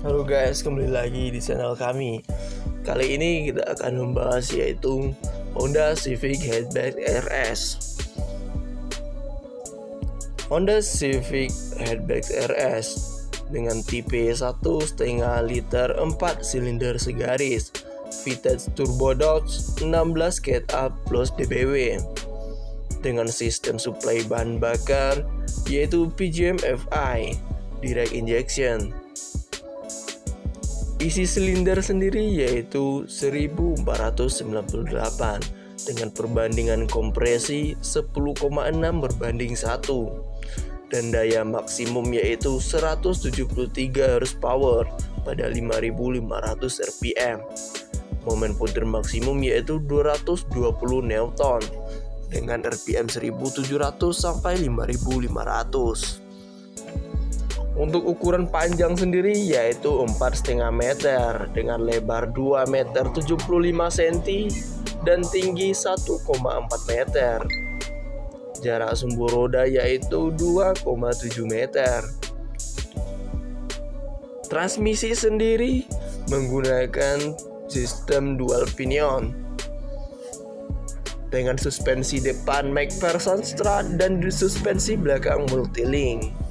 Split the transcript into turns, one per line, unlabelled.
Halo guys, kembali lagi di channel kami. Kali ini kita akan membahas yaitu Honda Civic Hatchback RS. Honda Civic Hatchback RS dengan tipe 1,5 liter 4 silinder segaris Vintage Turbo Dodge 16 Cat Up plus DBW dengan sistem suplai bahan bakar yaitu PGM FI Direct Injection Isi silinder sendiri yaitu 1498 dengan perbandingan kompresi 10,6 berbanding 1 dan daya maksimum yaitu 173 horsepower pada 5500 rpm. Momen putar maksimum yaitu 220 Newton dengan rpm 1700 sampai 5500. Untuk ukuran panjang sendiri yaitu 4,5 meter dengan lebar 2 meter 75 cm dan tinggi 1,4 meter. Jarak sumbu roda yaitu 2,7 meter. Transmisi sendiri menggunakan sistem dual pinion dengan suspensi depan McPherson Strut dan suspensi belakang multilink.